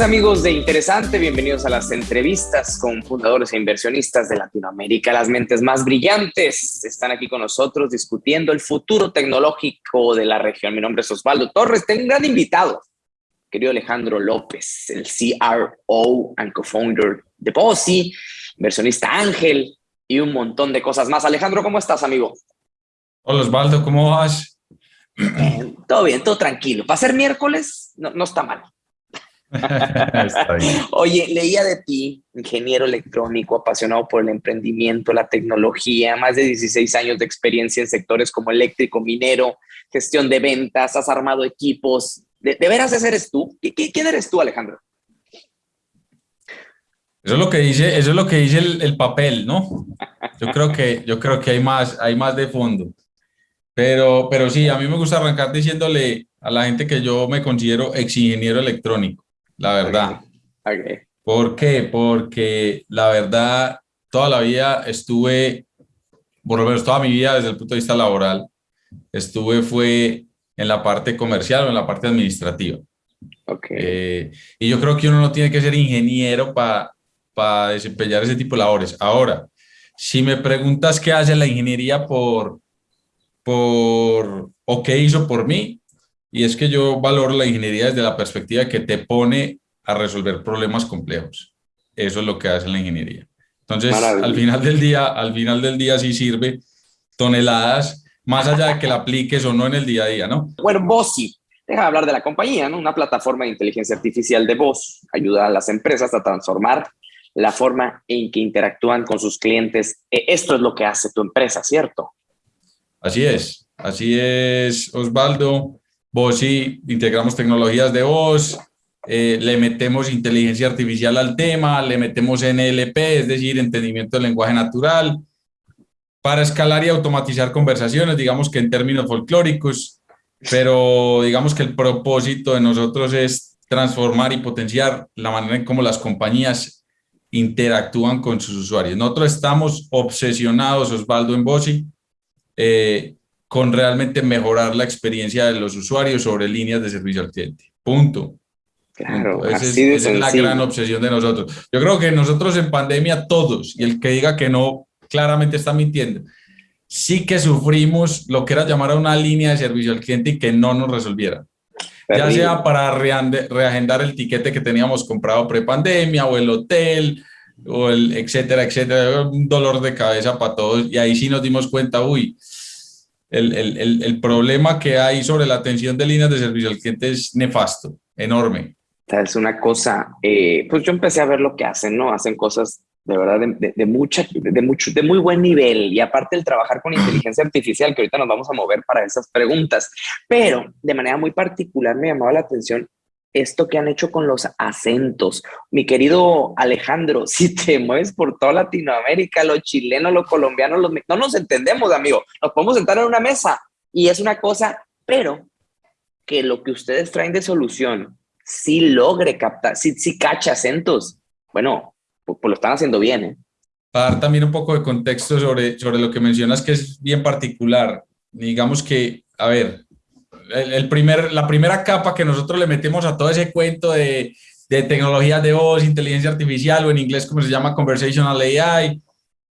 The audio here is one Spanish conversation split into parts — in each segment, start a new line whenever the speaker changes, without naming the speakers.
Amigos de Interesante, bienvenidos a las entrevistas con fundadores e inversionistas de Latinoamérica. Las mentes más brillantes están aquí con nosotros discutiendo el futuro tecnológico de la región. Mi nombre es Osvaldo Torres. Tengo un gran invitado, querido Alejandro López, el CRO and co-founder de Posi, inversionista Ángel y un montón de cosas más. Alejandro, ¿cómo estás, amigo?
Hola, Osvaldo, ¿cómo vas?
todo bien, todo tranquilo. Para ser miércoles, no, no está mal. Oye, leía de ti, ingeniero electrónico, apasionado por el emprendimiento, la tecnología, más de 16 años de experiencia en sectores como eléctrico, minero, gestión de ventas, has armado equipos. ¿De, veras ese eres tú? ¿Quién eres tú, Alejandro?
Eso es lo que dice, eso es lo que dice el, papel, ¿no? Yo creo que, yo creo que hay, más, hay más de fondo. Pero, pero sí, a mí me gusta arrancar diciéndole a la gente que yo me considero ex ingeniero electrónico la verdad. ¿Por qué? Porque la verdad, toda la vida estuve, por lo menos toda mi vida desde el punto de vista laboral, estuve fue en la parte comercial o en la parte administrativa.
Okay.
Eh, y yo creo que uno no tiene que ser ingeniero para para desempeñar ese tipo de labores. Ahora, si me preguntas qué hace la ingeniería por, por, o qué hizo por mí, y es que yo valoro la ingeniería desde la perspectiva que te pone a resolver problemas complejos. Eso es lo que hace la ingeniería. Entonces, al final del día, al final del día sí sirve toneladas, más allá de que la apliques o no en el día a día, ¿no?
Bueno, Bossy, deja de hablar de la compañía, ¿no? Una plataforma de inteligencia artificial de voz ayuda a las empresas a transformar la forma en que interactúan con sus clientes. E, esto es lo que hace tu empresa, ¿cierto?
Así es, así es, Osvaldo. Bossy, integramos tecnologías de voz, eh, le metemos inteligencia artificial al tema, le metemos NLP, es decir, entendimiento del lenguaje natural, para escalar y automatizar conversaciones, digamos que en términos folclóricos, pero digamos que el propósito de nosotros es transformar y potenciar la manera en cómo las compañías interactúan con sus usuarios. Nosotros estamos obsesionados, Osvaldo en Bossi, eh, con realmente mejorar la experiencia de los usuarios sobre líneas de servicio al cliente. Punto.
Claro,
esa es, la gran obsesión de nosotros. Yo creo que nosotros en pandemia todos, y el que diga que no, claramente está mintiendo. Sí que sufrimos lo que era llamar a una línea de servicio al cliente y que no nos resolviera. Ya sea para reagendar el tiquete que teníamos comprado pre-pandemia o el hotel, o el etcétera, etcétera. Un dolor de cabeza para todos. Y ahí sí nos dimos cuenta, uy, el, el, el, problema que hay sobre la atención de líneas de servicio al cliente es nefasto, enorme.
Es una cosa, eh, pues yo empecé a ver lo que hacen, ¿no? Hacen cosas de verdad de, de, mucha, de, mucho, de muy buen nivel y aparte el trabajar con inteligencia artificial, que ahorita nos vamos a mover para esas preguntas, pero de manera muy particular me llamaba la atención esto que han hecho con los acentos. Mi querido Alejandro, si te mueves por toda Latinoamérica, los chilenos, los colombianos, los, no nos entendemos, amigo. Nos podemos sentar en una mesa y es una cosa, pero que lo que ustedes traen de solución sí logre captar, sí, sí cacha acentos. Bueno, pues, pues, lo están haciendo bien, ¿eh?
Para dar también un poco de contexto sobre, sobre lo que mencionas, que es bien particular. Digamos que, a ver, el, primer, la primera capa que nosotros le metemos a todo ese cuento de, de tecnologías de voz, inteligencia artificial o en inglés como se llama conversational AI,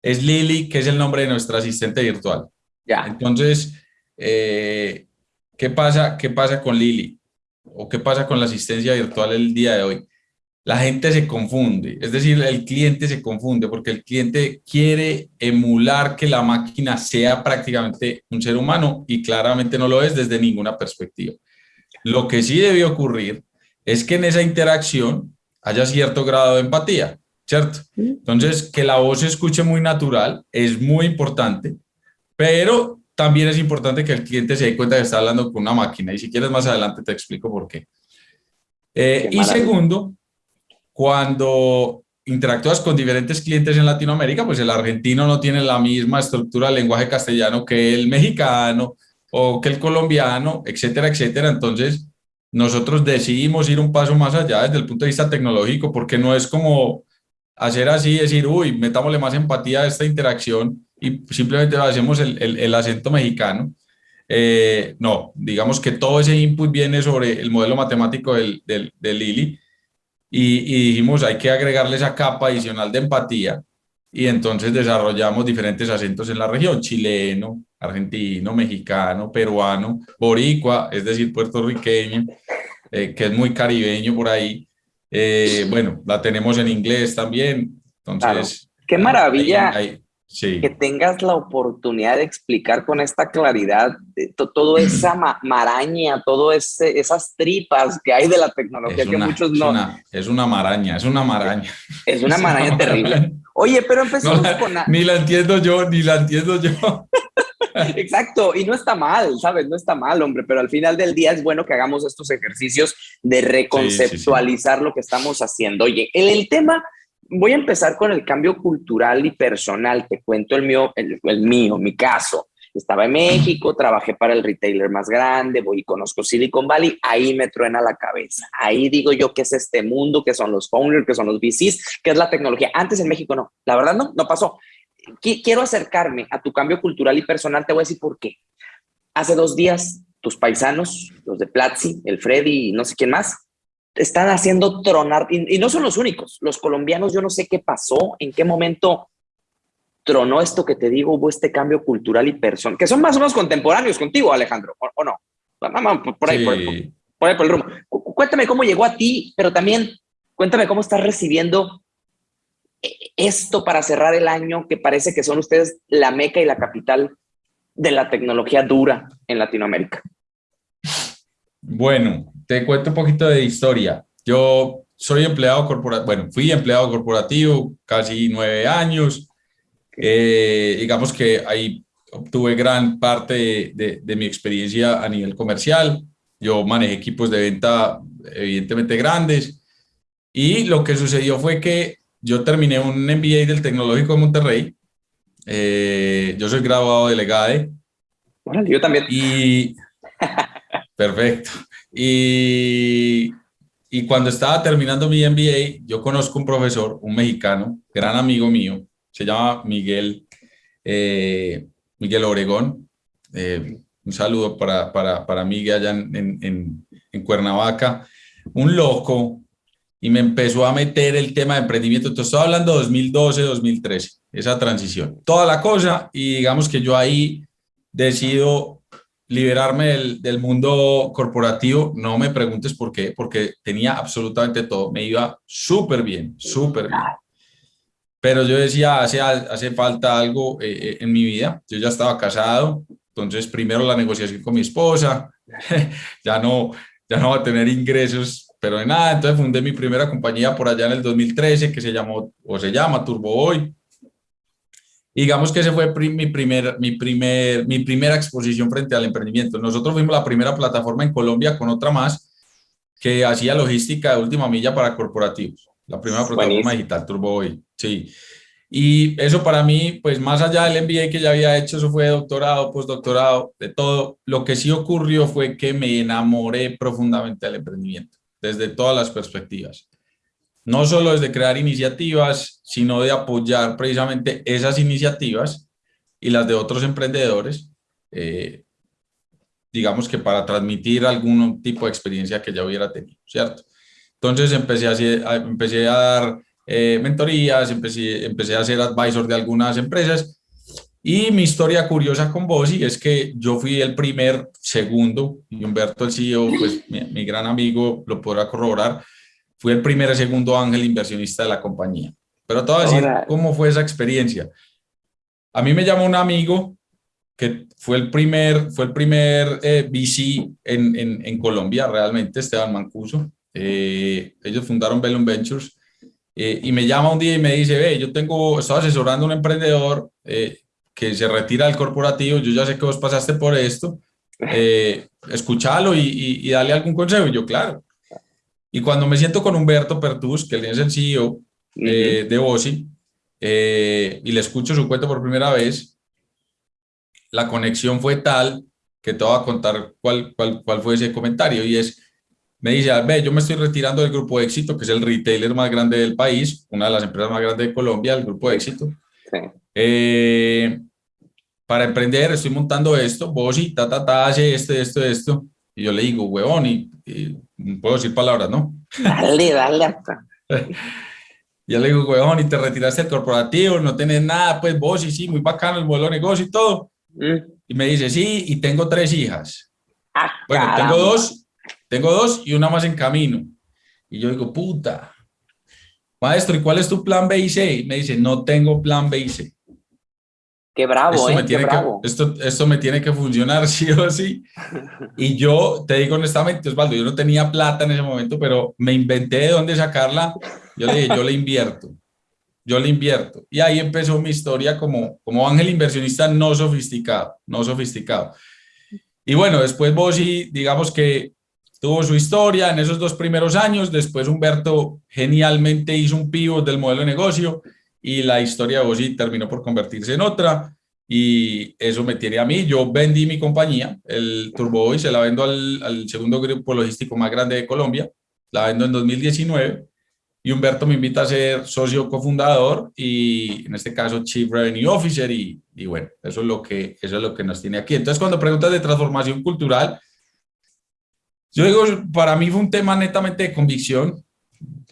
es Lily, que es el nombre de nuestra asistente virtual.
Ya.
Entonces, eh, ¿qué, pasa, ¿qué pasa con Lily? ¿O qué pasa con la asistencia virtual el día de hoy? La gente se confunde, es decir, el cliente se confunde porque el cliente quiere emular que la máquina sea prácticamente un ser humano y claramente no lo es desde ninguna perspectiva. Lo que sí debe ocurrir es que en esa interacción haya cierto grado de empatía, ¿cierto? Entonces, que la voz se escuche muy natural es muy importante, pero también es importante que el cliente se dé cuenta que está hablando con una máquina y si quieres más adelante te explico por qué. Eh, y segundo, cuando interactúas con diferentes clientes en Latinoamérica, pues el argentino no tiene la misma estructura del lenguaje castellano que el mexicano o que el colombiano, etcétera, etcétera. Entonces, nosotros decidimos ir un paso más allá desde el punto de vista tecnológico, porque no es como hacer así, decir, uy, metámosle más empatía a esta interacción y simplemente hacemos el, el, acento mexicano. Eh, no, digamos que todo ese input viene sobre el modelo matemático del, del, del Lili y, y dijimos, hay que agregarle esa capa adicional de empatía y entonces desarrollamos diferentes acentos en la región, chileno, argentino, mexicano, peruano, boricua, es decir, puertorriqueño, eh, que es muy caribeño por ahí. Eh, bueno, la tenemos en inglés también. Entonces,
qué maravilla que tengas la oportunidad de explicar con esta claridad toda esa maraña, todas esas tripas que hay de la tecnología que muchos no.
Es una, maraña, es una maraña.
Es una maraña terrible. Oye, pero empezamos con...
Ni la entiendo yo, ni la entiendo yo.
Exacto, y no está mal, ¿sabes? No está mal, hombre, pero al final del día es bueno que hagamos estos ejercicios de reconceptualizar lo que estamos haciendo. Oye, el, el, tema, voy a empezar con el cambio cultural y personal, te cuento el mío, el, mío, mi caso. Estaba en México, trabajé para el retailer más grande, voy y conozco Silicon Valley, ahí me truena la cabeza. Ahí digo yo qué es este mundo, qué son los founders, qué son los VCs, qué es la tecnología. Antes en México no, la verdad no, no pasó quiero acercarme a tu cambio cultural y personal, te voy a decir por qué. Hace dos días, tus paisanos, los de Platzi, el Freddy y no sé quién más, están haciendo tronar, y, no son los únicos, los colombianos, yo no sé qué pasó, en qué momento tronó esto que te digo, hubo este cambio cultural y personal, que son más o menos contemporáneos contigo, Alejandro, ¿o, no? Por ahí, por, por, ahí, por el rumbo. Cuéntame cómo llegó a ti, pero también cuéntame cómo estás recibiendo esto para cerrar el año, que parece que son ustedes la meca y la capital de la tecnología dura en Latinoamérica?
Bueno, te cuento un poquito de historia. Yo soy empleado corporativo, bueno, fui empleado corporativo casi nueve años. Eh, digamos que ahí obtuve gran parte de, de mi experiencia a nivel comercial. Yo manejé equipos de venta evidentemente grandes. Y lo que sucedió fue que yo terminé un MBA del Tecnológico de Monterrey. Eh, yo soy graduado de Legade.
Bueno, yo también.
Y, perfecto. Y, y cuando estaba terminando mi MBA, yo conozco un profesor, un mexicano, gran amigo mío, se llama Miguel, eh, Miguel Obregón. Eh, un saludo para, para, para Miguel allá en, en, Cuernavaca. Un loco, y me empezó a meter el tema de emprendimiento. Entonces, estoy hablando de 2012, 2013, esa transición. Toda la cosa y digamos que yo ahí decido liberarme del, del, mundo corporativo. No me preguntes por qué, porque tenía absolutamente todo. Me iba súper bien, súper bien. Pero yo decía, hace, hace falta algo eh, eh, en mi vida. Yo ya estaba casado, entonces primero la negociación con mi esposa, ya no, ya no va a tener ingresos pero de nada, entonces fundé mi primera compañía por allá en el 2013 que se llamó, o se llama Turbo Hoy. Digamos que ese fue mi, primer, mi, primer, mi primera exposición frente al emprendimiento. Nosotros fuimos la primera plataforma en Colombia con otra más que hacía logística de última milla para corporativos. La primera plataforma digital Turbo Hoy, sí. Y eso para mí, pues más allá del MBA que ya había hecho, eso fue doctorado, postdoctorado, de todo. Lo que sí ocurrió fue que me enamoré profundamente del emprendimiento desde todas las perspectivas. No solo desde crear iniciativas, sino de apoyar precisamente esas iniciativas y las de otros emprendedores, eh, digamos que para transmitir algún tipo de experiencia que ya hubiera tenido, ¿cierto? Entonces empecé a, empecé a dar eh, mentorías, empecé, empecé a ser advisor de algunas empresas y mi historia curiosa con Bossi es que yo fui el primer, segundo, y Humberto, el CEO, pues mi, gran amigo, lo podrá corroborar, fui el primer y segundo ángel inversionista de la compañía. Pero te voy a decir cómo fue esa experiencia. A mí me llamó un amigo que fue el primer, fue el primer eh, VC en, en, en, Colombia, realmente, Esteban Mancuso. Eh, ellos fundaron Bellum Ventures. Eh, y me llama un día y me dice, ve, yo tengo, estaba asesorando a un emprendedor eh, que se retira del corporativo, yo ya sé que vos pasaste por esto, escúchalo y, y, dale algún consejo. Y yo, claro. Y cuando me siento con Humberto Pertus, que él es el CEO eh, de Bossi, eh, y le escucho su cuento por primera vez, la conexión fue tal que te voy a contar cuál, cuál, cuál fue ese comentario. Y es, me dice, ve, yo me estoy retirando del Grupo de Éxito, que es el retailer más grande del país, una de las empresas más grandes de Colombia, el Grupo de Éxito. Sí. Eh, para emprender, estoy montando esto, vos y ta, ta, ta, hace esto, esto, esto. Y yo le digo, huevón, y, puedo decir palabras, ¿no?
Dale, dale hasta.
Ya le digo, weón, y te retiraste del corporativo, no tenés nada, pues vos, y sí, muy bacano el modelo de negocio y todo. Mm. Y me dice, sí, y tengo tres hijas. Ah, bueno, tengo dos, tengo dos y una más en camino. Y yo digo, puta, maestro, ¿y cuál es tu plan B y C? me dice, no tengo plan B y C.
Qué bravo, esto, eh, me tiene
Que, esto, esto me tiene que funcionar sí o sí. Y yo te digo honestamente, Osvaldo, yo no tenía plata en ese momento, pero me inventé de dónde sacarla. Yo le dije, yo le invierto, yo le invierto. Y ahí empezó mi historia como, como ángel inversionista no sofisticado, no sofisticado. Y bueno, después vos sí, digamos que tuvo su historia en esos dos primeros años. Después Humberto genialmente hizo un pivot del modelo de negocio y la historia de Bosi terminó por convertirse en otra y eso me tiene a mí. Yo vendí mi compañía, el Turbo Boy, se la vendo al, al, segundo grupo logístico más grande de Colombia, la vendo en 2019 y Humberto me invita a ser socio cofundador y en este caso Chief Revenue Officer y, y bueno, eso es, lo que, eso es lo que nos tiene aquí. Entonces cuando preguntas de transformación cultural, yo digo, para mí fue un tema netamente de convicción,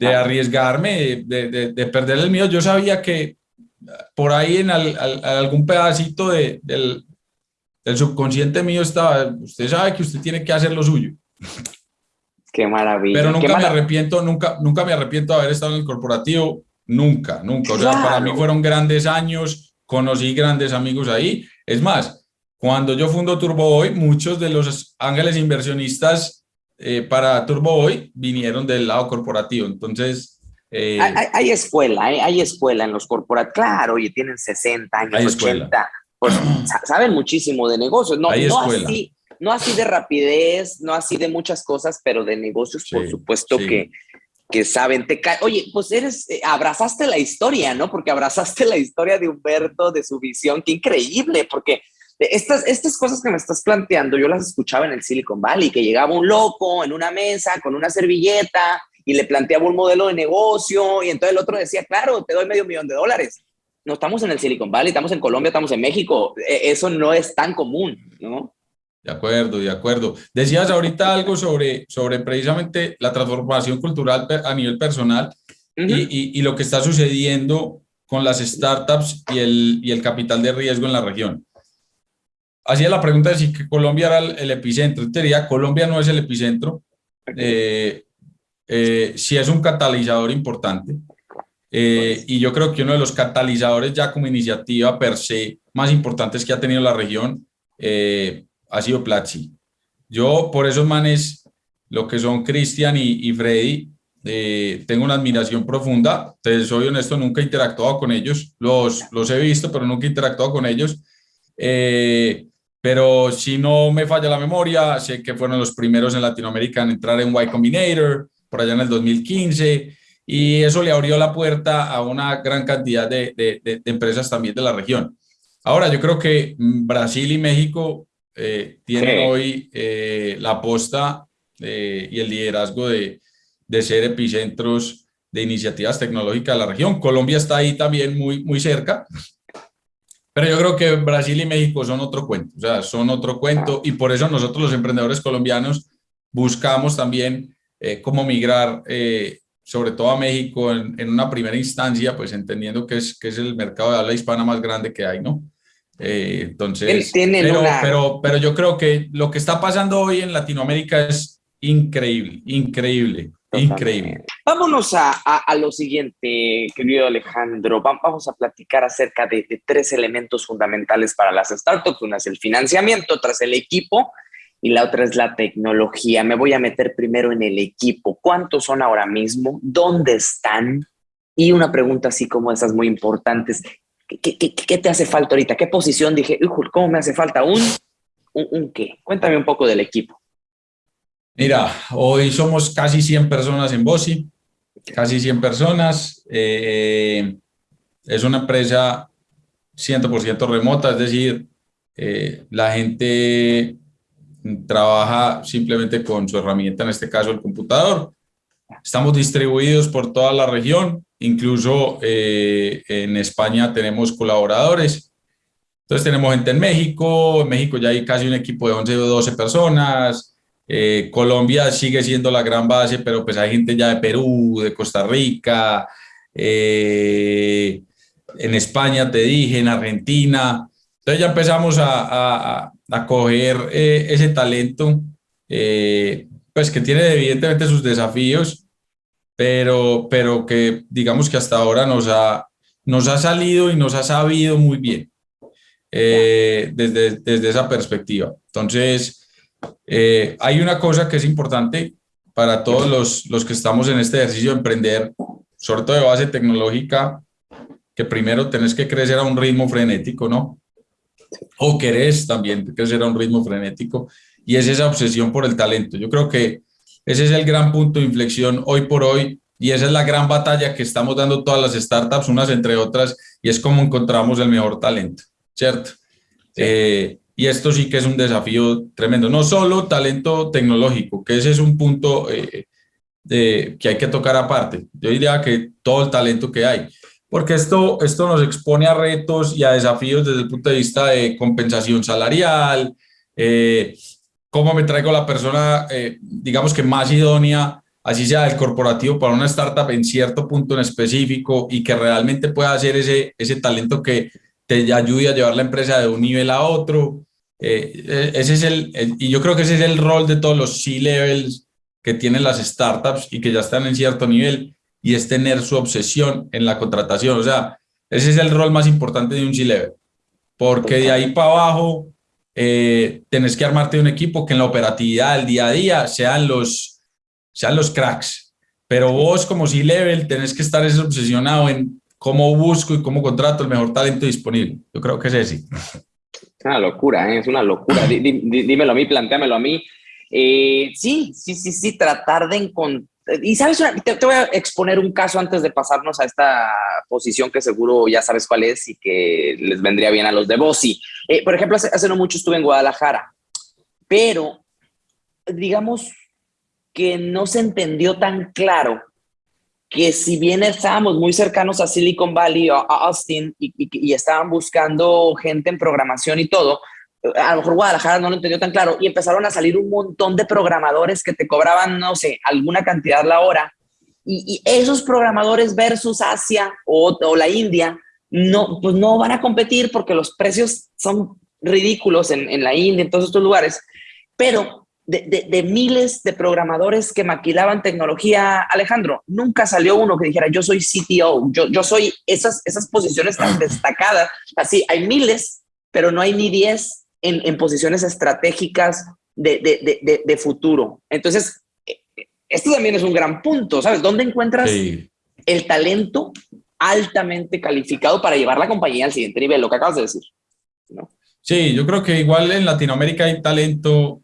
de arriesgarme, de, de, perder el miedo. Yo sabía que por ahí en algún pedacito de, del, del, subconsciente mío estaba, usted sabe que usted tiene que hacer lo suyo.
Qué maravilla.
Pero nunca me arrepiento, nunca, nunca me arrepiento de haber estado en el corporativo, nunca, nunca. O sea, para mí fueron grandes años, conocí grandes amigos ahí. Es más, cuando yo fundo Turbo Hoy, muchos de los ángeles inversionistas eh, para Turbo Hoy vinieron del lado corporativo. Entonces...
Eh, hay, escuela, hay, escuela en los corporativos. Claro, y tienen 60 años, 80. Pues saben muchísimo de negocios. No, no así, no así de rapidez, no así de muchas cosas, pero de negocios, por supuesto que que saben, te Oye, pues eres, eh, abrazaste la historia, ¿no? Porque abrazaste la historia de Humberto, de su visión, qué increíble, porque estas, estas cosas que me estás planteando, yo las escuchaba en el Silicon Valley, que llegaba un loco en una mesa con una servilleta y le planteaba un modelo de negocio y entonces el otro decía, claro, te doy medio millón de dólares. No estamos en el Silicon Valley, estamos en Colombia, estamos en México. E, eso no es tan común, ¿no?
De acuerdo, de acuerdo. Decías ahorita algo sobre, sobre precisamente la transformación cultural a nivel personal y, y, lo que está sucediendo con las startups y el, y el capital de riesgo en la región hacía la pregunta de si que Colombia era el, epicentro. Te diría, Colombia no es el epicentro, eh, eh, sí es un catalizador importante. Eh, y yo creo que uno de los catalizadores ya como iniciativa per se más importantes que ha tenido la región ha sido Platzi. Yo por esos manes, lo que son Cristian y, y, Freddy, tengo una admiración profunda. Te soy honesto, nunca he interactuado con ellos. Los, los he visto, pero nunca he interactuado con ellos. Eh, pero si no me falla la memoria, sé que fueron los primeros en Latinoamérica en entrar en Y Combinator, por allá en el 2015, y eso le abrió la puerta a una gran cantidad de, de, empresas también de la región. Ahora, yo creo que Brasil y México eh, tienen hoy eh, la aposta eh, y el liderazgo de, de ser epicentros de iniciativas tecnológicas de la región. Colombia está ahí también muy, muy cerca, pero yo creo que Brasil y México son otro cuento, o sea, son otro cuento y por eso nosotros los emprendedores colombianos buscamos también eh, cómo migrar, eh, sobre todo a México en, en, una primera instancia, pues entendiendo que es, que es el mercado de habla hispana más grande que hay, ¿no? Eh, entonces, pero, pero, pero yo creo que lo que está pasando hoy en Latinoamérica es increíble, increíble. Increíble.
Vámonos a, a, lo siguiente, querido Alejandro. Vamos a platicar acerca de, tres elementos fundamentales para las startups. Una es el financiamiento, otra es el equipo y la otra es la tecnología. Me voy a meter primero en el equipo. ¿Cuántos son ahora mismo? ¿Dónde están? Y una pregunta así como esas muy importantes. ¿Qué, te hace falta ahorita? ¿Qué posición? Dije, ¿cómo me hace falta? ¿Un, un, un qué? Cuéntame un poco del equipo.
Mira, hoy somos casi 100 personas en Bosi, casi 100 personas. Eh, es una empresa 100% remota, es decir, eh, la gente trabaja simplemente con su herramienta, en este caso el computador. Estamos distribuidos por toda la región, incluso eh, en España tenemos colaboradores. Entonces tenemos gente en México, en México ya hay casi un equipo de 11 o 12 personas, Eh, Colombia sigue siendo la gran base, pero pues hay gente ya de Perú, de Costa Rica, eh, en España te dije, en Argentina. Entonces ya empezamos a, a, coger eh, ese talento, pues que tiene evidentemente sus desafíos, pero, pero que digamos que hasta ahora nos ha, nos ha salido y nos ha sabido muy bien desde, desde esa perspectiva. Entonces, eh, hay una cosa que es importante para todos los, los que estamos en este ejercicio de emprender, sobre todo de base tecnológica, que primero tenés que crecer a un ritmo frenético, ¿no? O querés también crecer a un ritmo frenético, y es esa obsesión por el talento. Yo creo que ese es el gran punto de inflexión hoy por hoy, y esa es la gran batalla que estamos dando todas las startups, unas entre otras, y es cómo encontramos el mejor talento, ¿cierto? Eh, y esto sí que es un desafío tremendo, no solo talento tecnológico, que ese es un punto eh, que hay que tocar aparte. Yo diría que todo el talento que hay, porque esto, esto nos expone a retos y a desafíos desde el punto de vista de compensación salarial, eh, cómo me traigo la persona, eh, digamos que más idónea, así sea el corporativo para una startup en cierto punto en específico y que realmente pueda hacer ese, ese talento que te ayude a llevar la empresa de un nivel a otro. Eh, eh, ese es el, y yo creo que ese es el rol de todos los C-levels que tienen las startups y que ya están en cierto nivel, y es tener su obsesión en la contratación. O sea, ese es el rol más importante de un C-level, porque de ahí para abajo eh, tenés que armarte un equipo que en la operatividad del día a día sean los, sean los cracks. Pero vos como C-level tenés que estar obsesionado en cómo busco y cómo contrato el mejor talento disponible. Yo creo que es ese.
Es una locura, ¿eh? es una locura. dímelo a mí, planteamelo a mí. Eh, sí, sí, sí, sí, tratar de encontrar. Y sabes, te, voy a exponer un caso antes de pasarnos a esta posición que seguro ya sabes cuál es y que les vendría bien a los de Bossi. Eh, por ejemplo, hace, hace no mucho estuve en Guadalajara, pero digamos que no se entendió tan claro que si bien estábamos muy cercanos a Silicon Valley o a Austin y, estaban buscando gente en programación y todo, a lo mejor Guadalajara no lo entendió tan claro y empezaron a salir un montón de programadores que te cobraban, no sé, alguna cantidad la hora. Y, esos programadores versus Asia o, o, la India, no, pues no van a competir porque los precios son ridículos en, en la India, en todos estos lugares. Pero de, miles de programadores que maquilaban tecnología, Alejandro, nunca salió uno que dijera, yo soy CTO, yo, yo soy esas, esas posiciones tan destacadas. Así, hay miles, pero no hay ni 10 en, en posiciones estratégicas de, de, futuro. Entonces, esto también es un gran punto, ¿sabes? ¿Dónde encuentras el talento altamente calificado para llevar la compañía al siguiente nivel? Lo que acabas de decir. ¿no?
Sí, yo creo que igual en Latinoamérica hay talento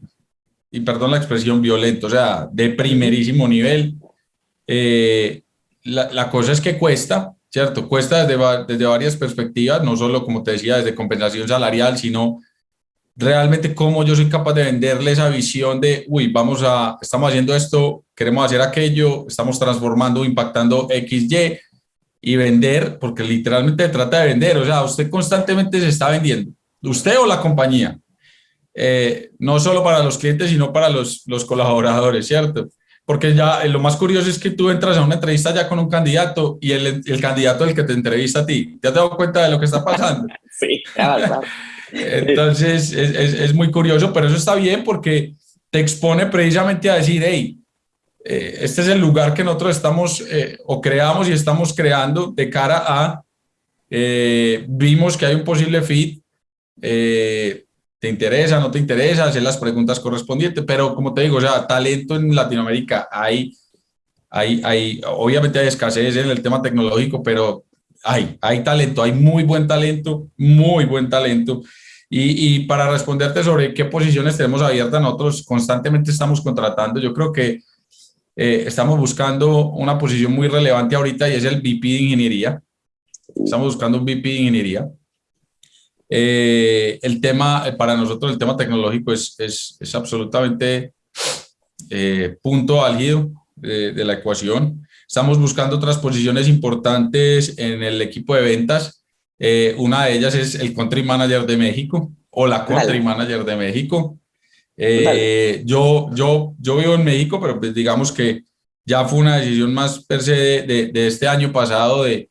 y perdón la expresión, violento, o sea, de primerísimo nivel. Eh, la, la, cosa es que cuesta, ¿cierto? Cuesta desde, desde varias perspectivas, no solo, como te decía, desde compensación salarial, sino realmente cómo yo soy capaz de venderle esa visión de, uy, vamos a, estamos haciendo esto, queremos hacer aquello, estamos transformando, impactando XY y vender, porque literalmente trata de vender, o sea, usted constantemente se está vendiendo, usted o la compañía, eh, no solo para los clientes, sino para los, los colaboradores, ¿cierto? Porque ya eh, lo más curioso es que tú entras a una entrevista ya con un candidato y el, el candidato el que te entrevista a ti. ¿Ya te das cuenta de lo que está pasando?
sí, claro.
Entonces es, es, es, muy curioso, pero eso está bien porque te expone precisamente a decir, hey, eh, este es el lugar que nosotros estamos o creamos y estamos creando de cara a, vimos que hay un posible fit, te interesa, no te interesa, hacer las preguntas correspondientes, pero como te digo, o sea, talento en Latinoamérica hay, hay, hay, obviamente hay escasez en el tema tecnológico, pero hay, hay talento, hay muy buen talento, muy buen talento. Y, y para responderte sobre qué posiciones tenemos abiertas, nosotros constantemente estamos contratando, yo creo que eh, estamos buscando una posición muy relevante ahorita y es el VP de Ingeniería. Estamos buscando un VP de Ingeniería. Eh, el tema, eh, para nosotros el tema tecnológico es, es, es absolutamente eh, punto álgido de, de, la ecuación. Estamos buscando otras posiciones importantes en el equipo de ventas. una de ellas es el Country Manager de México o la Country Manager de México. Eh, yo, yo, yo vivo en México, pero pues digamos que ya fue una decisión más per se de, de, este año pasado de,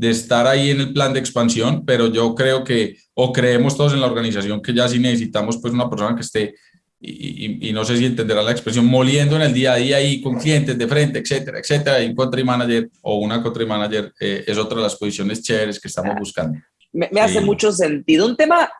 de estar ahí en el plan de expansión, pero yo creo que, o creemos todos en la organización que ya sí necesitamos pues una persona que esté, y, y, no sé si entenderá la expresión, moliendo en el día a día ahí con clientes de frente, etcétera, etcétera, y un country manager o una country manager eh, es otra de las posiciones chéveres que estamos buscando.
Me, me hace mucho sentido. Un tema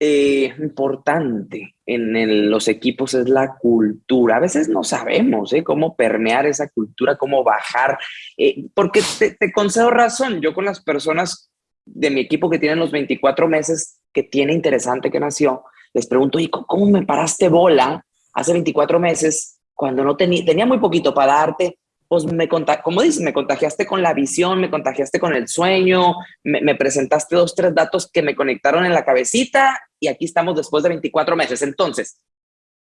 eh, importante en los equipos es la cultura. A veces no sabemos ¿eh? cómo permear esa cultura, cómo bajar, eh, porque te, concedo razón. Yo con las personas de mi equipo que tienen los 24 meses, que tiene interesante que nació, les pregunto, ¿y cómo me paraste bola hace 24 meses cuando no tenía muy poquito para darte? Pues me como dices, me contagiaste con la visión, me contagiaste con el sueño, me, presentaste dos, tres datos que me conectaron en la cabecita y aquí estamos después de 24 meses. Entonces,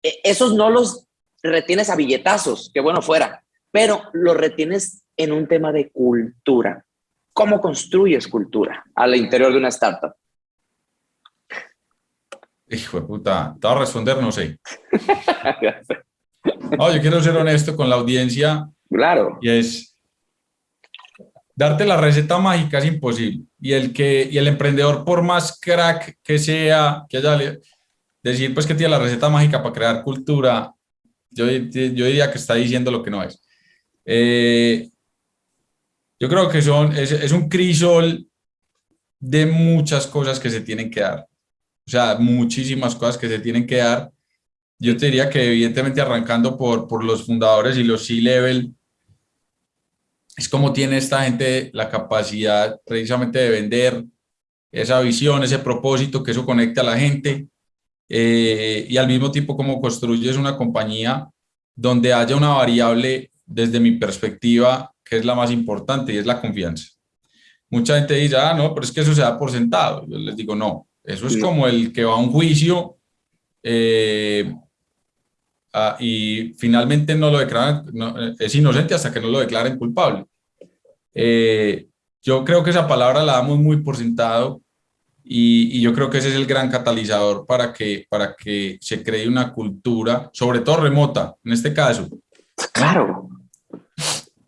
e, esos no los retienes a billetazos, que bueno fuera, pero los retienes en un tema de cultura. ¿Cómo construyes cultura al interior de una startup?
Hijo de puta, te voy a responder, no sé. no, yo quiero ser honesto con la audiencia
Claro.
Y es, darte la receta mágica es imposible. Y el, que, y el emprendedor, por más crack que sea, que haya, decir pues que tiene la receta mágica para crear cultura, yo, yo diría que está diciendo lo que no es. Eh, yo creo que son, es, es un crisol de muchas cosas que se tienen que dar. O sea, muchísimas cosas que se tienen que dar. Yo te diría que evidentemente arrancando por, por los fundadores y los C-Level, es como tiene esta gente la capacidad precisamente de vender esa visión, ese propósito, que eso conecte a la gente eh, y al mismo tiempo como construyes una compañía donde haya una variable desde mi perspectiva que es la más importante y es la confianza. Mucha gente dice, ah, no, pero es que eso se da por sentado. Yo les digo, no, eso es como el que va a un juicio eh, Ah, y finalmente no lo declaran, es inocente hasta que no lo declaren culpable. Eh, yo creo que esa palabra la damos muy por sentado y, yo creo que ese es el gran catalizador para que, para que se cree una cultura, sobre todo remota, en este caso.
Claro.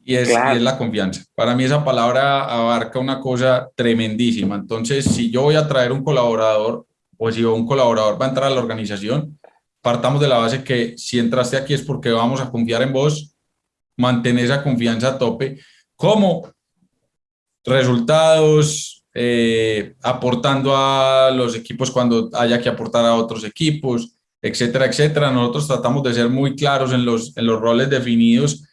Y es, y es la confianza. Para mí esa palabra abarca una cosa tremendísima. Entonces, si yo voy a traer un colaborador o si un colaborador va a entrar a la organización, partamos de la base que si entraste aquí es porque vamos a confiar en vos, mantén esa confianza a tope, como resultados, eh, aportando a los equipos cuando haya que aportar a otros equipos, etcétera, etcétera. Nosotros tratamos de ser muy claros en los, en los roles definidos,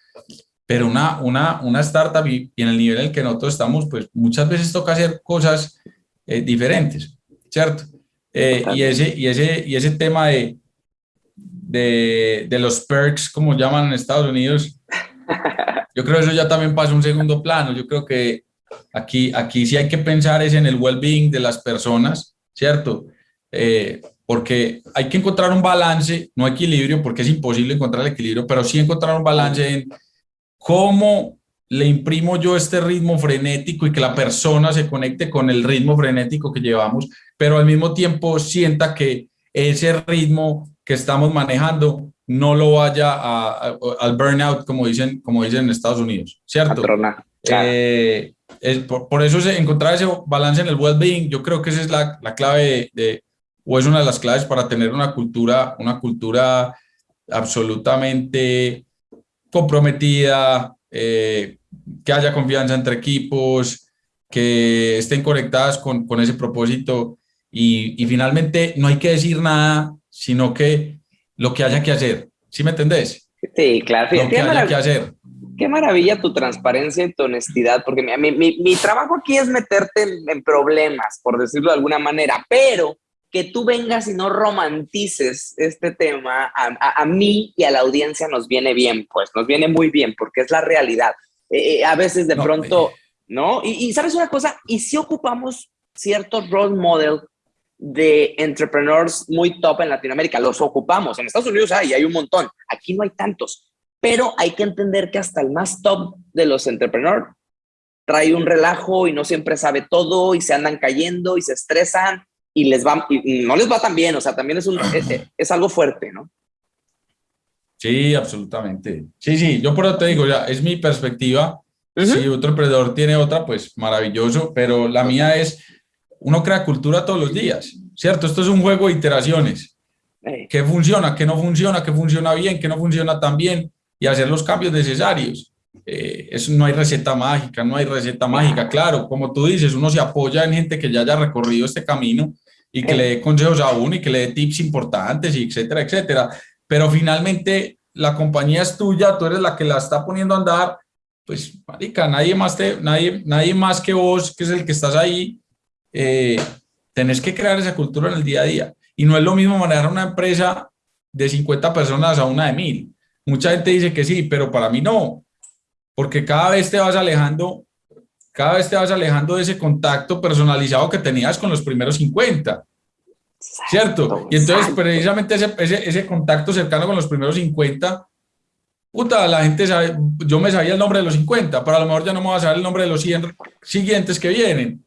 pero una, una, una startup y, en el nivel en el que nosotros estamos, pues muchas veces toca hacer cosas eh, diferentes, ¿cierto? Eh, y, ese, y, ese, y ese tema de, de, de, los perks, como llaman en Estados Unidos, yo creo que eso ya también pasa un segundo plano. Yo creo que aquí, aquí sí hay que pensar es en el well-being de las personas, ¿cierto? Eh, porque hay que encontrar un balance, no equilibrio, porque es imposible encontrar el equilibrio, pero sí encontrar un balance en cómo le imprimo yo este ritmo frenético y que la persona se conecte con el ritmo frenético que llevamos, pero al mismo tiempo sienta que ese ritmo que estamos manejando no lo vaya a, al burnout, como dicen, como dicen en Estados Unidos, ¿cierto? Eh, es, por, eso es encontrar ese balance en el well-being, yo creo que esa es la, la clave de, o es una de las claves para tener una cultura, una cultura absolutamente comprometida, eh, que haya confianza entre equipos, que estén conectadas con, con ese propósito y, y, finalmente no hay que decir nada sino que lo que haya que hacer. ¿Sí me entendés?
Sí, claro.
Lo que haya que hacer.
Qué maravilla tu transparencia y tu honestidad, porque mi, mi, mi trabajo aquí es meterte en, problemas, por decirlo de alguna manera, pero que tú vengas y no romantices este tema, a, a, mí y a la audiencia nos viene bien, pues nos viene muy bien, porque es la realidad. Eh, eh, a veces de pronto, eh. ¿no? Y, y, sabes una cosa, y si ocupamos ciertos role model de entrepreneurs muy top en Latinoamérica. Los ocupamos. En Estados Unidos hay, hay un montón. Aquí no hay tantos. Pero hay que entender que hasta el más top de los entrepreneurs trae un relajo y no siempre sabe todo y se andan cayendo y se estresan y les va, y no les va tan bien, o sea, también es, un, es, algo fuerte, ¿no?
Sí, absolutamente. Sí, sí, yo por eso te digo, ya, es mi perspectiva. Si otro emprendedor tiene otra, pues maravilloso, pero la mía es, uno crea cultura todos los días, ¿cierto? Esto es un juego de iteraciones. ¿Qué funciona? ¿Qué no funciona? ¿Qué funciona bien? ¿Qué no funciona tan bien? Y hacer los cambios necesarios. Eh, eso no hay receta mágica, no hay receta mágica. Claro, como tú dices, uno se apoya en gente que ya haya recorrido este camino y que le dé consejos a uno y que le dé tips importantes y etcétera, etcétera. Pero finalmente la compañía es tuya, tú eres la que la está poniendo a andar, pues, marica, nadie más, te, nadie, nadie más que vos, que es el que estás ahí, eh, tenés que crear esa cultura en el día a día. Y no es lo mismo manejar una empresa de 50 personas a una de mil. Mucha gente dice que sí, pero para mí no, porque cada vez te vas alejando, cada vez te vas alejando de ese contacto personalizado que tenías con los primeros 50. ¿Cierto? Y entonces precisamente ese, ese, ese, contacto cercano con los primeros 50, puta, la gente sabe, yo me sabía el nombre de los 50, pero a lo mejor ya no me voy a saber el nombre de los 100 siguientes que vienen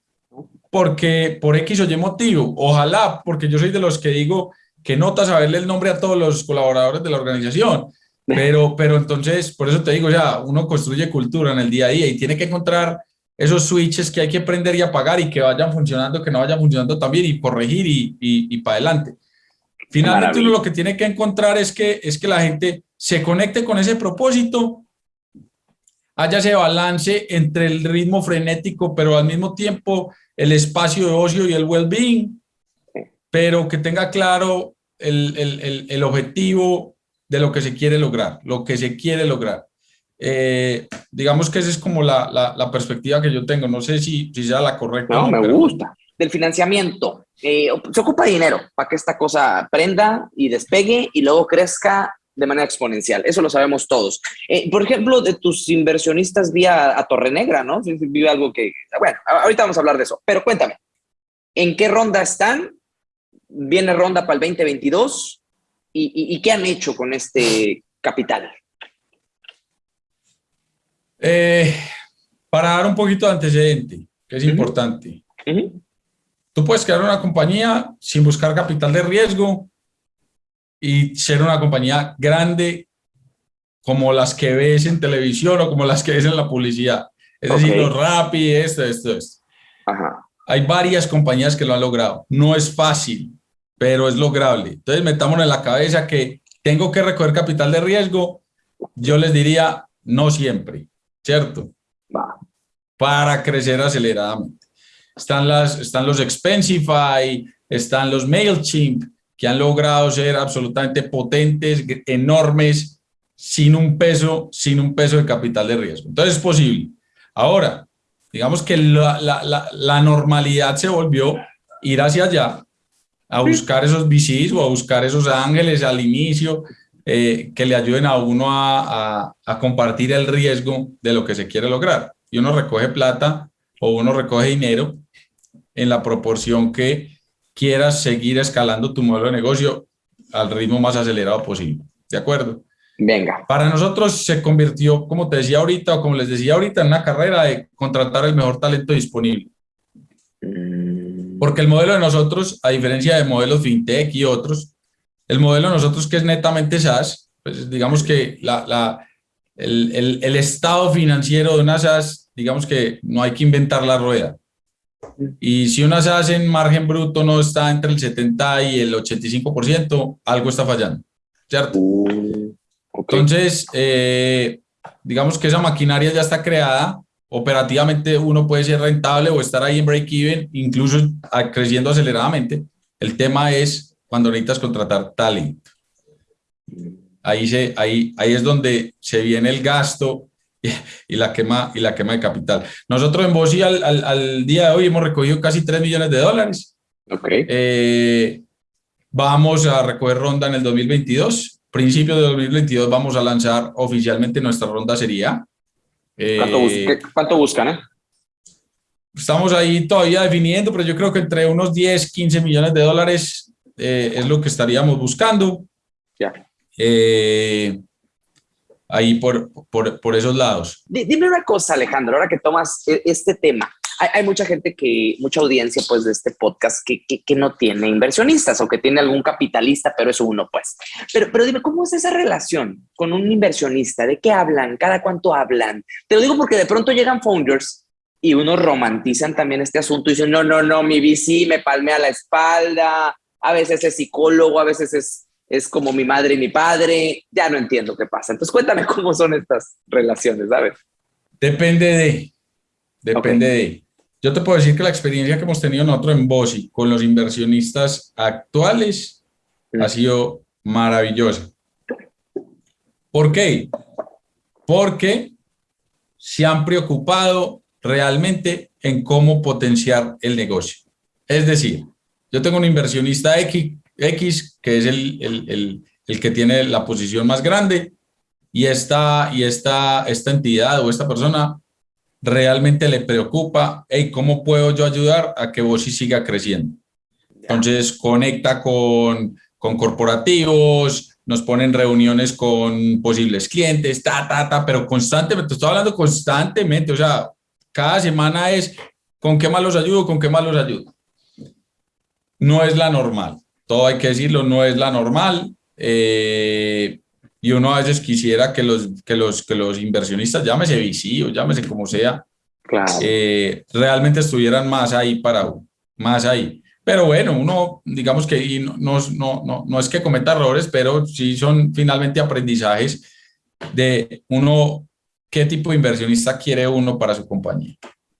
porque por X o Y motivo, ojalá, porque yo soy de los que digo que nota saberle el nombre a todos los colaboradores de la organización, pero, pero entonces, por eso te digo ya, uno construye cultura en el día a día y tiene que encontrar esos switches que hay que prender y apagar y que vayan funcionando, que no vayan funcionando también y corregir y, y, para adelante. Finalmente uno lo que tiene que encontrar es que, es que la gente se conecte con ese propósito, haya ese balance entre el ritmo frenético, pero al mismo tiempo el espacio de ocio y el well-being, pero que tenga claro el, el, el, objetivo de lo que se quiere lograr, lo que se quiere lograr. Eh, digamos que esa es como la, la, perspectiva que yo tengo. No sé si, si sea la correcta.
No, me gusta. Del financiamiento. Eh, se ocupa dinero para que esta cosa prenda y despegue y luego crezca de manera exponencial. Eso lo sabemos todos. Eh, por ejemplo, de tus inversionistas vía a Torre Negra, ¿no? Vive algo que, bueno, ahorita vamos a hablar de eso, pero cuéntame, ¿en qué ronda están? ¿Viene ronda para el 2022? ¿Y, qué han hecho con este capital?
Eh, para dar un poquito de antecedente, que es importante. Tú puedes crear una compañía sin buscar capital de riesgo, y ser una compañía grande como las que ves en televisión o como las que ves en la publicidad. Es decir, los Rappi, esto, esto, esto. Hay varias compañías que lo han logrado. No es fácil, pero es lograble. Entonces, metamos en la cabeza que tengo que recoger capital de riesgo. Yo les diría, no siempre, ¿cierto? Para crecer aceleradamente. Están, las, están los Expensify, están los MailChimp, que han logrado ser absolutamente potentes, enormes, sin un peso, sin un peso de capital de riesgo. Entonces es posible. Ahora, digamos que la, la, la, normalidad se volvió ir hacia allá, a buscar esos VCs o a buscar esos ángeles al inicio eh, que le ayuden a uno a, a, a, compartir el riesgo de lo que se quiere lograr. Y uno recoge plata o uno recoge dinero en la proporción que quieras seguir escalando tu modelo de negocio al ritmo más acelerado posible. ¿De acuerdo?
Venga.
Para nosotros se convirtió, como te decía ahorita, o como les decía ahorita, en una carrera de contratar el mejor talento disponible. Mm. Porque el modelo de nosotros, a diferencia de modelos fintech y otros, el modelo de nosotros que es netamente SaaS, pues digamos que la, la, el, el, el estado financiero de una SaaS, digamos que no hay que inventar la rueda. Y si una hace en margen bruto no está entre el 70 y el 85%, algo está fallando, ¿cierto? Uh, Entonces, eh, digamos que esa maquinaria ya está creada, operativamente uno puede ser rentable o estar ahí en break-even, incluso creciendo aceleradamente. El tema es cuando necesitas contratar talento. Ahí, se, ahí, ahí es donde se viene el gasto y la quema, y la quema de capital. Nosotros en Bosi al, al, día de hoy hemos recogido casi 3 millones de dólares.
Okay.
Eh, vamos a recoger ronda en el 2022. Principio de 2022 vamos a lanzar oficialmente nuestra ronda sería.
Eh, ¿Cuánto, buscan? Eh?
Estamos ahí todavía definiendo, pero yo creo que entre unos 10, 15 millones de dólares es lo que estaríamos buscando.
Ya
ahí por, por, por esos lados.
Dime una cosa, Alejandro, ahora que tomas e, este tema. hay, mucha gente que, mucha audiencia pues de este podcast que, que, no tiene inversionistas o que tiene algún capitalista, pero es uno pues. Pero, pero dime, ¿cómo es esa relación con un inversionista? ¿De qué hablan? ¿Cada cuánto hablan? Te lo digo porque de pronto llegan founders y unos romantizan también este asunto y dicen, no, no, no, mi VC me palmea la espalda, a veces es psicólogo, a veces es es como mi madre y mi padre, ya no entiendo qué pasa. Entonces cuéntame cómo son estas relaciones, ¿sabes?
Depende de, depende de. Yo te puedo decir que la experiencia que hemos tenido nosotros en Bossi con los inversionistas actuales ha sido maravillosa. ¿Por qué? Porque se han preocupado realmente en cómo potenciar el negocio. Es decir, yo tengo un inversionista X X, que es el, el, el, que tiene la posición más grande, y esta, y esta, esta entidad o esta persona realmente le preocupa, hey, ¿cómo puedo yo ayudar a que Bosi siga creciendo? Entonces conecta con, con corporativos, nos ponen reuniones con posibles clientes, ta, ta, ta, pero constantemente, estoy hablando constantemente, o sea, cada semana es con qué más los ayudo, con qué más los ayudo. No es la normal todo hay que decirlo, no es la normal. Eh, y uno a veces quisiera que los, que los, que los inversionistas, llámese VC o llámese como sea, eh, realmente estuvieran más ahí para uno, más ahí. Pero bueno, uno, digamos que no, no, no, no es que cometa errores, pero sí son finalmente aprendizajes de uno, qué tipo de inversionista quiere uno para su compañía,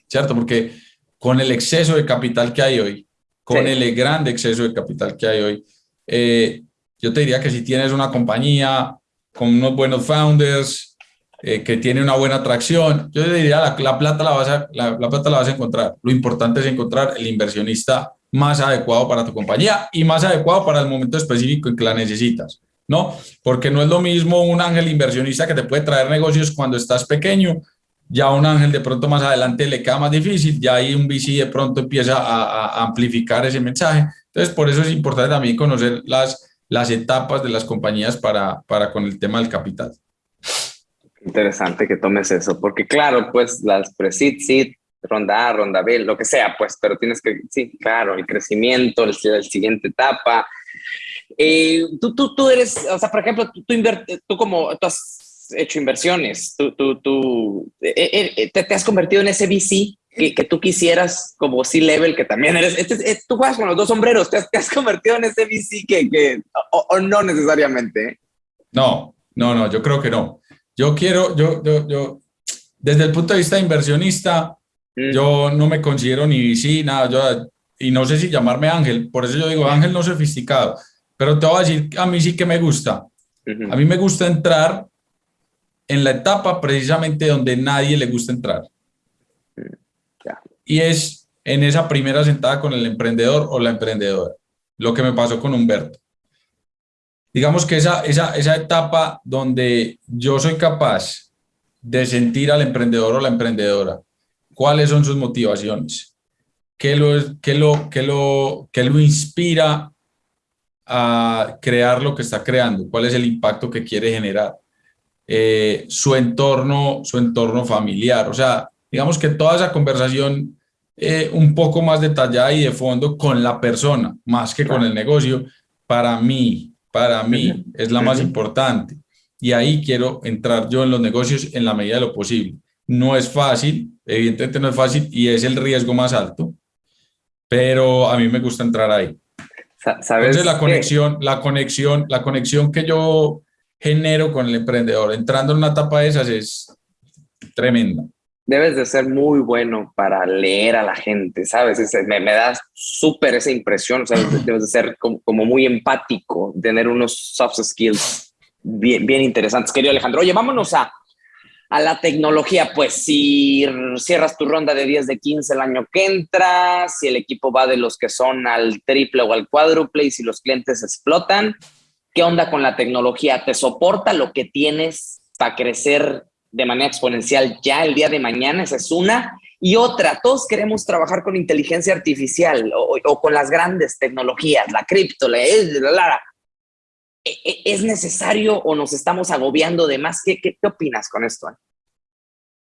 ¿cierto? Porque con el exceso de capital que hay hoy, con el grande exceso de capital que hay hoy. Eh, yo te diría que si tienes una compañía con unos buenos founders, eh, que tiene una buena atracción, yo te diría la, la plata la, vas a, la, plata la vas a encontrar. Lo importante es encontrar el inversionista más adecuado para tu compañía y más adecuado para el momento específico en que la necesitas. ¿no? Porque no es lo mismo un ángel inversionista que te puede traer negocios cuando estás pequeño ya un ángel de pronto más adelante le queda más difícil, ya ahí un VC de pronto empieza a, amplificar ese mensaje. Entonces, por eso es importante también conocer las, las etapas de las compañías para, para con el tema del capital.
Interesante que tomes eso, porque claro, pues las pre-seed, seed, ronda A, ronda B, lo que sea, pues, pero tienes que, sí, claro, el crecimiento, el, el siguiente etapa. Eh, tú, tú, tú eres, o sea, por ejemplo, tú, tú, tú como, tú has hecho inversiones, tú, tú, tú eh, eh, eh, te, has convertido en ese VC que, que tú quisieras como C-Level, que también eres, este, tú juegas con los dos sombreros, te has, te has convertido en ese VC que, que o, no necesariamente.
No, no, no, yo creo que no. Yo quiero, yo, yo, yo desde el punto de vista inversionista, mm. yo no me considero ni VC, nada, yo, y no sé si llamarme Ángel, por eso yo digo Ángel no sofisticado, pero te voy a decir, a mí sí que me gusta. A mí me gusta entrar en la etapa precisamente donde nadie le gusta entrar. Y es en esa primera sentada con el emprendedor o la emprendedora, lo que me pasó con Humberto. Digamos que esa, esa, esa etapa donde yo soy capaz de sentir al emprendedor o la emprendedora, cuáles son sus motivaciones, qué lo, qué lo, qué lo, qué lo inspira a crear lo que está creando, cuál es el impacto que quiere generar eh, su, entorno, su entorno familiar. O sea, digamos que toda esa conversación eh, un poco más detallada y de fondo con la persona, más que con el negocio, para mí, para mí es la más importante. Y ahí quiero entrar yo en los negocios en la medida de lo posible. No es fácil, evidentemente no es fácil y es el riesgo más alto, pero a mí me gusta entrar ahí. ¿Sabes Entonces la conexión, la conexión, la conexión que yo genero con el emprendedor. Entrando en una etapa de esas es tremenda.
Debes de ser muy bueno para leer a la gente, ¿sabes? me, me da súper esa impresión, o sea, debes de ser como, muy empático, tener unos soft skills bien, bien interesantes. Querido Alejandro, oye, vámonos a, a la tecnología, pues si cierras tu ronda de 10 de 15 el año que entra, si el equipo va de los que son al triple o al cuádruple y si los clientes explotan, ¿Qué onda con la tecnología? ¿Te soporta lo que tienes para crecer de manera exponencial ya el día de mañana? Esa es una. Y otra, todos queremos trabajar con inteligencia artificial o, con las grandes tecnologías, la cripto, la, la, ¿E, e, ¿Es necesario o nos estamos agobiando de más? ¿Qué, qué, opinas con esto?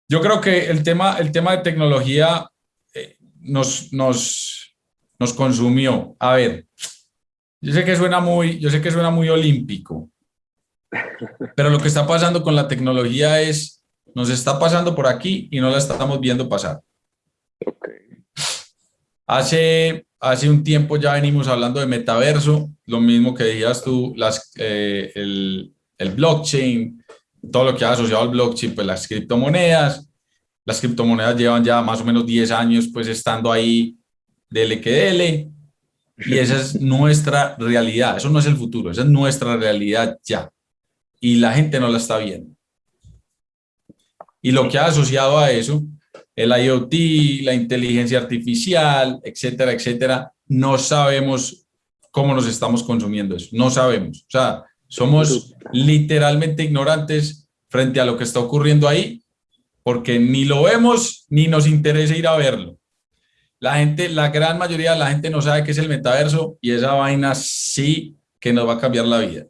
Yo creo que el tema, el tema de tecnología, eh, nos, nos, nos consumió. A ver, yo sé que suena muy, yo sé que suena muy olímpico, pero lo que está pasando con la tecnología es, nos está pasando por aquí y no la estamos viendo pasar. Hace, hace un tiempo ya venimos hablando de metaverso, lo mismo que decías tú, las, eh, el, el blockchain, todo lo que ha asociado al blockchain, pues las criptomonedas. Las criptomonedas llevan ya más o menos 10 años pues estando ahí que dele. Y esa es nuestra realidad, eso no es el futuro, esa es nuestra realidad ya. Y la gente no la está viendo. Y lo que ha asociado a eso, el IoT, la inteligencia artificial, etcétera, etcétera, no sabemos cómo nos estamos consumiendo eso, no sabemos. O sea, somos literalmente ignorantes frente a lo que está ocurriendo ahí, porque ni lo vemos ni nos interesa ir a verlo. La gente, la gran mayoría de la gente no sabe qué es el metaverso y esa vaina sí que nos va a cambiar la vida.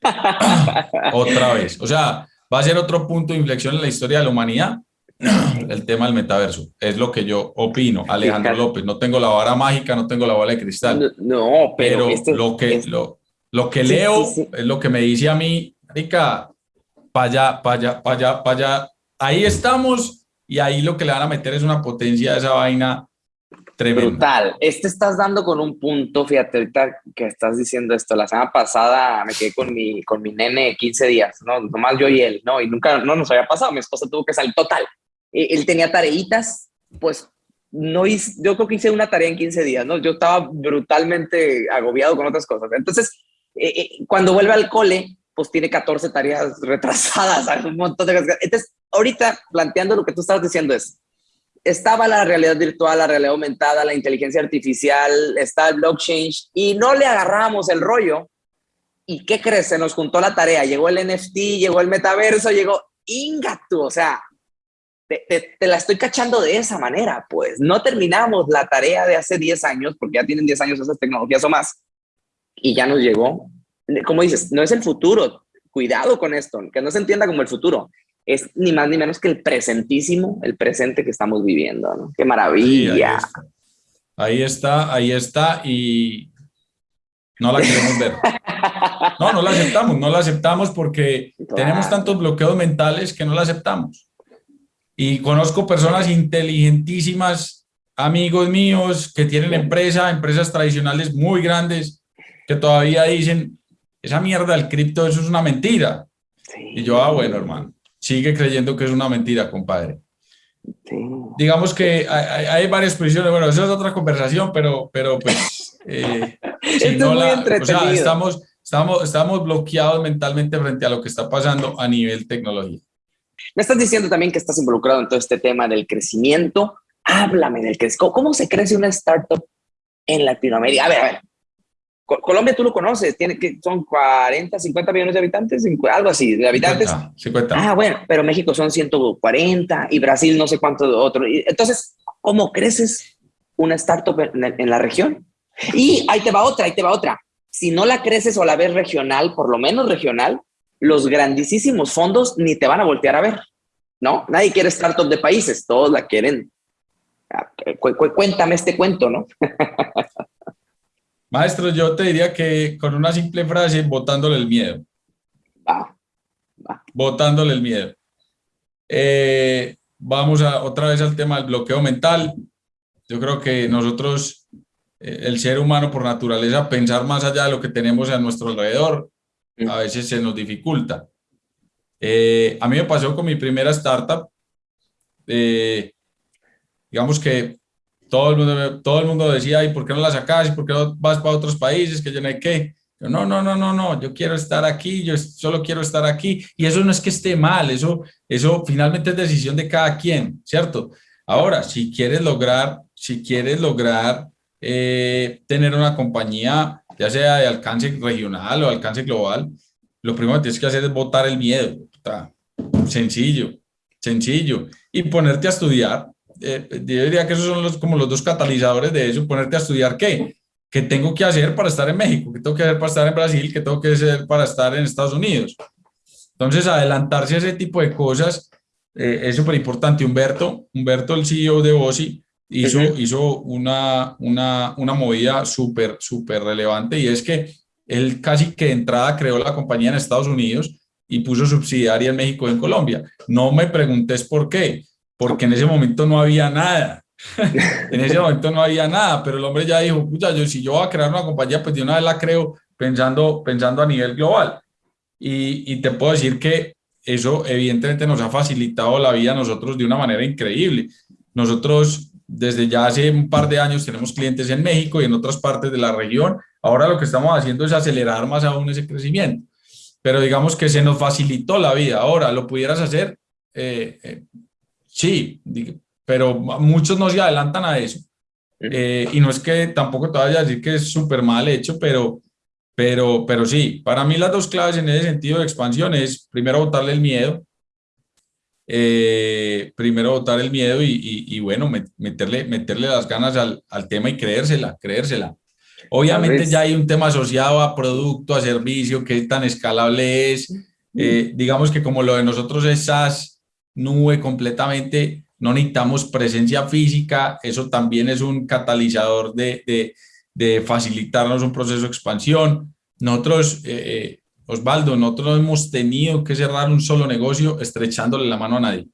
Otra vez. O sea, va a ser otro punto de inflexión en la historia de la humanidad el tema del metaverso. Es lo que yo opino, Alejandro López. No tengo la vara mágica, no tengo la bola de cristal.
No, pero,
lo que, lo, lo que leo es lo que me dice a mí, Rica, para allá, para allá, para allá, para allá. Ahí estamos y ahí lo que le van a meter es una potencia de esa vaina tremenda.
Brutal. Este estás dando con un punto, fíjate, ahorita que estás diciendo esto, la semana pasada me quedé con mi, con mi nene 15 días, ¿no? Nomás yo y él, ¿no? Y nunca, no nos había pasado, mi esposa tuvo que salir total. Eh, él tenía tareitas, pues no hice, yo creo que hice una tarea en 15 días, ¿no? Yo estaba brutalmente agobiado con otras cosas. Entonces, eh, eh, cuando vuelve al cole, pues tiene 14 tareas retrasadas, un montón de cosas. Entonces, ahorita planteando lo que tú estabas diciendo es, estaba la realidad virtual, la realidad aumentada, la inteligencia artificial, está el blockchain y no le agarramos el rollo. ¿Y qué crees? Se nos juntó la tarea, llegó el NFT, llegó el metaverso, llegó Ingatu, o sea, te, te, la estoy cachando de esa manera, pues no terminamos la tarea de hace 10 años, porque ya tienen 10 años esas tecnologías o más, y ya nos llegó. Como dices, no es el futuro. Cuidado con esto, que no se entienda como el futuro. Es ni más ni menos que el presentísimo, el presente que estamos viviendo. ¿no? ¡Qué maravilla!
ahí, está. ahí está, y no la queremos ver. No, no la aceptamos, no la aceptamos porque tenemos tantos bloqueos mentales que no la aceptamos. Y conozco personas inteligentísimas, amigos míos que tienen empresa, empresas tradicionales muy grandes, que todavía dicen, esa mierda del cripto, eso es una mentira. Y yo, ah, bueno, hermano, sigue creyendo que es una mentira, compadre. Digamos que hay, varias posiciones, bueno, eso es otra conversación, pero, pero pues... Eh, no la, o sea, estamos, estamos, estamos bloqueados mentalmente frente a lo que está pasando a nivel tecnología.
Me estás diciendo también que estás involucrado en todo este tema del crecimiento. Háblame del crecimiento. ¿Cómo se crece una startup en Latinoamérica? A ver, a ver, Colombia tú lo conoces, tiene que son 40, 50 millones de habitantes, algo así, de habitantes.
50,
Ah, bueno, pero México son 140 y Brasil no sé cuánto otro. Entonces, ¿cómo creces una startup en, la región? Y ahí te va otra, ahí te va otra. Si no la creces o la ves regional, por lo menos regional, los grandísimos fondos ni te van a voltear a ver, ¿no? Nadie quiere startup de países, todos la quieren. Ah, cuéntame este cuento, ¿no?
Maestro, yo te diría que con una simple frase, botándole el miedo.
Va,
Botándole el miedo. Eh, vamos a, otra vez al tema del bloqueo mental. Yo creo que nosotros, eh, el ser humano por naturaleza, pensar más allá de lo que tenemos a nuestro alrededor, a veces se nos dificulta. Eh, a mí me pasó con mi primera startup. digamos que todo el mundo, todo el mundo decía, ¿y por qué no la sacas? ¿Y por qué no vas para otros países? Que yo no hay qué. no, no, no, no, no, yo quiero estar aquí, yo solo quiero estar aquí. Y eso no es que esté mal, eso, eso finalmente es decisión de cada quien, ¿cierto? Ahora, si quieres lograr, si quieres lograr eh, tener una compañía, ya sea de alcance regional o alcance global, lo primero que tienes que hacer es botar el miedo. Sencillo, sencillo. Y ponerte a estudiar, eh, yo diría que esos son los, como los dos catalizadores de eso, ponerte a estudiar qué, qué tengo que hacer para estar en México, qué tengo que hacer para estar en Brasil, qué tengo que hacer para estar en Estados Unidos. Entonces, adelantarse a ese tipo de cosas eh, es súper importante. Humberto, Humberto, el CEO de Bosi, hizo, hizo una, una, una movida súper, súper relevante y es que él casi que de entrada creó la compañía en Estados Unidos y puso subsidiaria en México y en Colombia. No me preguntes por qué, porque en ese momento no había nada. en ese momento no había nada, pero el hombre ya dijo, yo, si yo voy a crear una compañía, pues de una vez la creo pensando, pensando a nivel global. Y, y te puedo decir que eso evidentemente nos ha facilitado la vida a nosotros de una manera increíble. Nosotros desde ya hace un par de años tenemos clientes en México y en otras partes de la región. Ahora lo que estamos haciendo es acelerar más aún ese crecimiento. Pero digamos que se nos facilitó la vida. Ahora, ¿lo pudieras hacer? Eh, eh, sí, pero muchos no se adelantan a eso. Eh, y no es que tampoco te vaya a decir que es súper mal hecho, pero, pero, pero sí, para mí las dos claves en ese sentido de expansión es primero botarle el miedo, eh, primero botar el miedo y, y, bueno, meterle, meterle las ganas al, al, tema y creérsela, creérsela. Obviamente ya hay un tema asociado a producto, a servicio, qué tan escalable es. Eh, digamos que como lo de nosotros es SaaS, nube completamente, no necesitamos presencia física, eso también es un catalizador de, de de facilitarnos un proceso de expansión. Nosotros, eh, eh, Osvaldo, nosotros hemos tenido que cerrar un solo negocio estrechándole la mano a nadie.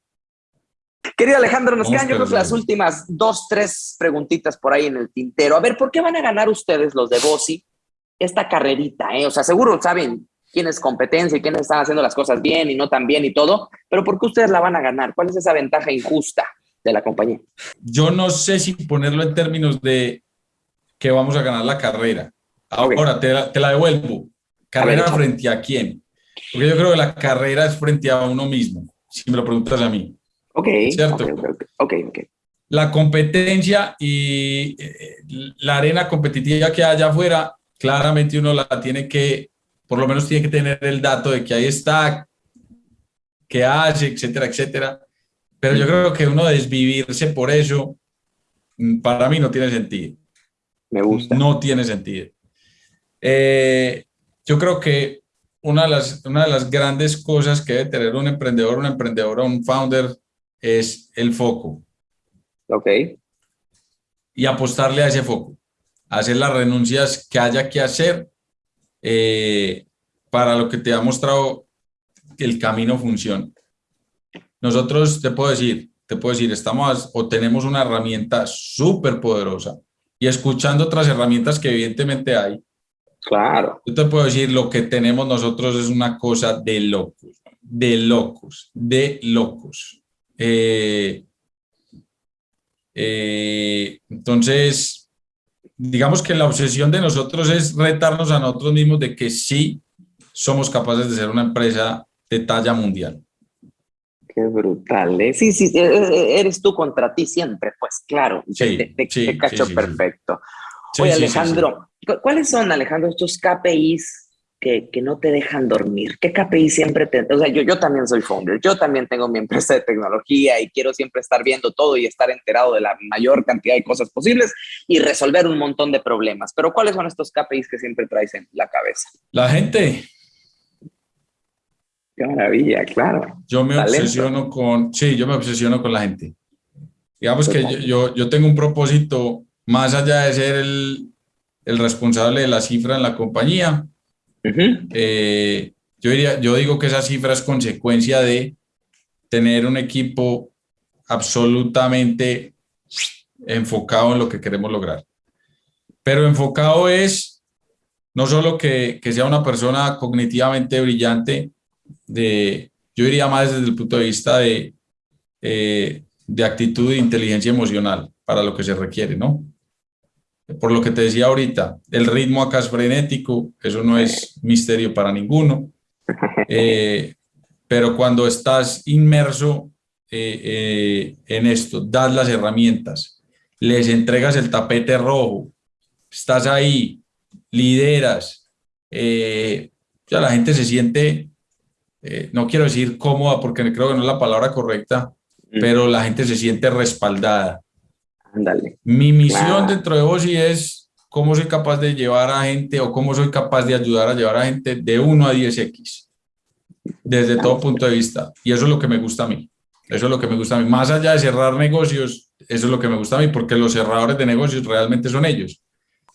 Querido Alejandro, nos quedan yo creo que las últimas dos, tres preguntitas por ahí en el tintero. A ver, ¿por qué van a ganar ustedes los de Bossi esta carrerita? Eh? O sea, seguro saben quién es competencia y quiénes están haciendo las cosas bien y no tan bien y todo, pero ¿por qué ustedes la van a ganar? ¿Cuál es esa ventaja injusta de la compañía?
Yo no sé si ponerlo en términos de que vamos a ganar la carrera. Ahora te, la, te la devuelvo. ¿Carrera frente a quién? Porque yo creo que la carrera es frente a uno mismo, si me lo preguntas a mí.
Ok.
¿Cierto?
Ok, ok.
La competencia y eh, la arena competitiva que hay allá afuera, claramente uno la tiene que, por lo menos tiene que tener el dato de que ahí está, que hace, etcétera, etcétera. Pero yo creo que uno desvivirse por eso, mm, para mí no tiene sentido.
Me gusta.
No tiene sentido. Eh, yo creo que una de, las, una de las grandes cosas que debe tener un emprendedor, una emprendedora, un founder, es el foco.
Ok.
Y apostarle a ese foco. Hacer las renuncias que haya que hacer eh, para lo que te ha mostrado el camino funciona. Nosotros, te puedo decir, te puedo decir, estamos o tenemos una herramienta súper poderosa y escuchando otras herramientas que evidentemente hay.
Claro.
Yo te puedo decir, lo que tenemos nosotros es una cosa de locos, de locos, de locos. Eh, eh, entonces, digamos que la obsesión de nosotros es retarnos a nosotros mismos de que sí somos capaces de ser una empresa de talla mundial.
Qué brutal, ¿eh? Sí, sí, e, e, eres tú contra ti siempre, pues claro, sí, te, cacho perfecto. Oye, Alejandro, ¿cuáles son, Alejandro, estos KPIs que, que, no te dejan dormir? ¿Qué KPI siempre te...? O sea, yo, yo también soy founder, yo también tengo mi empresa de tecnología y quiero siempre estar viendo todo y estar enterado de la mayor cantidad de cosas posibles y resolver un montón de problemas. Pero ¿cuáles son estos KPIs que siempre traes en la cabeza?
La gente,
Qué maravilla, claro.
Yo me obsesiono con, sí, yo me obsesiono con la gente. Digamos que yo, yo, tengo un propósito más allá de ser el, el responsable de la cifra en la compañía. Eh, yo, diría, yo digo que esa cifra es consecuencia de tener un equipo absolutamente enfocado en lo que queremos lograr. Pero enfocado es no solo que, que sea una persona cognitivamente brillante, de, yo diría más desde el punto de vista de, eh, de actitud e inteligencia emocional para lo que se requiere, ¿no? Por lo que te decía ahorita, el ritmo acá es frenético, eso no es misterio para ninguno, eh, pero cuando estás inmerso eh, en esto, das las herramientas, les entregas el tapete rojo, estás ahí, lideras, ya la gente se siente eh, no quiero decir cómoda porque creo que no es la palabra correcta, mm. pero la gente se siente respaldada. Mi misión dentro de vos es cómo soy capaz de llevar a gente o cómo soy capaz de ayudar a llevar a gente de 1 a 10x, desde todo punto de vista. Y eso es lo que me gusta a mí. Eso es lo que me gusta a mí. Más allá de cerrar negocios, eso es lo que me gusta a mí, porque los cerradores de negocios realmente son ellos.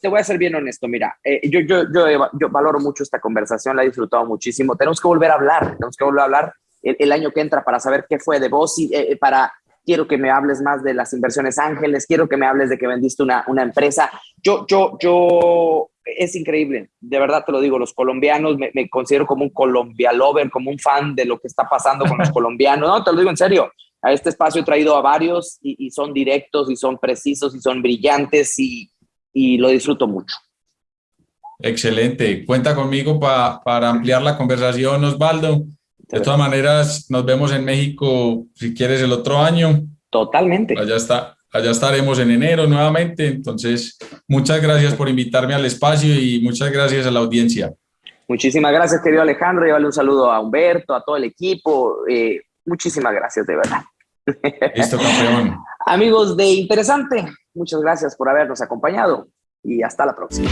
Te voy a ser bien honesto, mira, eh, yo, yo, yo, yo, valoro mucho esta conversación, la he disfrutado muchísimo. Tenemos que volver a hablar, tenemos que volver a hablar el, año que entra para saber qué fue de vos y eh, para quiero que me hables más de las inversiones ángeles, quiero que me hables de que vendiste una, una empresa. Yo, yo, yo, es increíble, de verdad te lo digo, los colombianos, me, me considero como un Colombia lover, como un fan de lo que está pasando con los colombianos, no, te lo digo en serio, a este espacio he traído a varios y, son directos y son precisos y son brillantes y, y lo disfruto mucho.
Excelente. Cuenta conmigo para ampliar la conversación, Osvaldo. De todas maneras, nos vemos en México, si quieres, el otro año.
Totalmente.
Allá, está, allá estaremos en enero nuevamente. Entonces, muchas gracias por invitarme al espacio y muchas gracias a la audiencia.
Muchísimas gracias, querido Alejandro. Llévale un saludo a Humberto, a todo el equipo. Eh, muchísimas gracias, de verdad.
Listo, campeón.
Amigos de Interesante, muchas gracias por habernos acompañado y hasta la próxima.